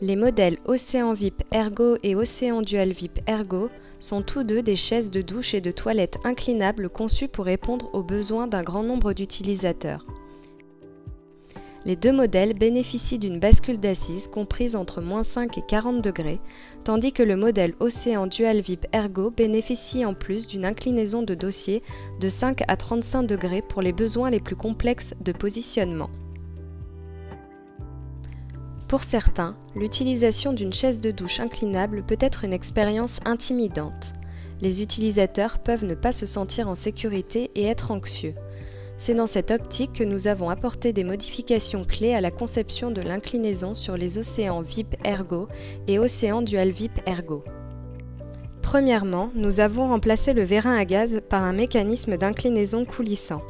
Les modèles Océan VIP Ergo et Océan Dual VIP Ergo sont tous deux des chaises de douche et de toilette inclinables conçues pour répondre aux besoins d'un grand nombre d'utilisateurs. Les deux modèles bénéficient d'une bascule d'assises comprise entre 5 et 40 degrés, tandis que le modèle Océan Dual VIP Ergo bénéficie en plus d'une inclinaison de dossier de 5 à 35 degrés pour les besoins les plus complexes de positionnement. Pour certains, l'utilisation d'une chaise de douche inclinable peut être une expérience intimidante. Les utilisateurs peuvent ne pas se sentir en sécurité et être anxieux. C'est dans cette optique que nous avons apporté des modifications clés à la conception de l'inclinaison sur les océans VIP Ergo et océans Dual VIP Ergo. Premièrement, nous avons remplacé le vérin à gaz par un mécanisme d'inclinaison coulissant.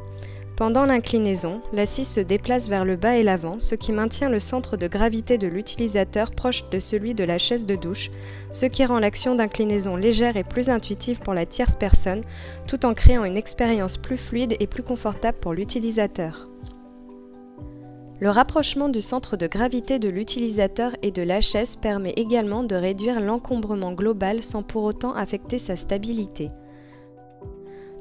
Pendant l'inclinaison, l'assise se déplace vers le bas et l'avant, ce qui maintient le centre de gravité de l'utilisateur proche de celui de la chaise de douche, ce qui rend l'action d'inclinaison légère et plus intuitive pour la tierce personne, tout en créant une expérience plus fluide et plus confortable pour l'utilisateur. Le rapprochement du centre de gravité de l'utilisateur et de la chaise permet également de réduire l'encombrement global sans pour autant affecter sa stabilité.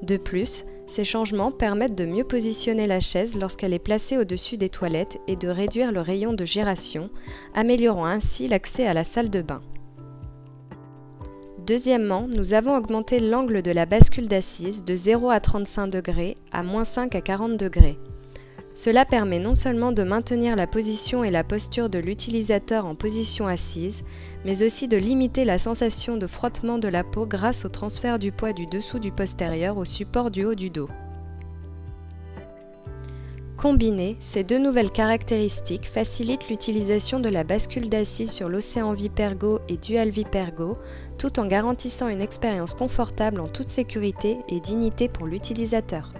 De plus, ces changements permettent de mieux positionner la chaise lorsqu'elle est placée au-dessus des toilettes et de réduire le rayon de giration, améliorant ainsi l'accès à la salle de bain. Deuxièmement, nous avons augmenté l'angle de la bascule d'assise de 0 à 35 degrés à moins 5 à 40 degrés. Cela permet non seulement de maintenir la position et la posture de l'utilisateur en position assise, mais aussi de limiter la sensation de frottement de la peau grâce au transfert du poids du dessous du postérieur au support du haut du dos. Combinées, ces deux nouvelles caractéristiques facilitent l'utilisation de la bascule d'assise sur l'Océan Vipergo et Dual Vipergo, tout en garantissant une expérience confortable en toute sécurité et dignité pour l'utilisateur.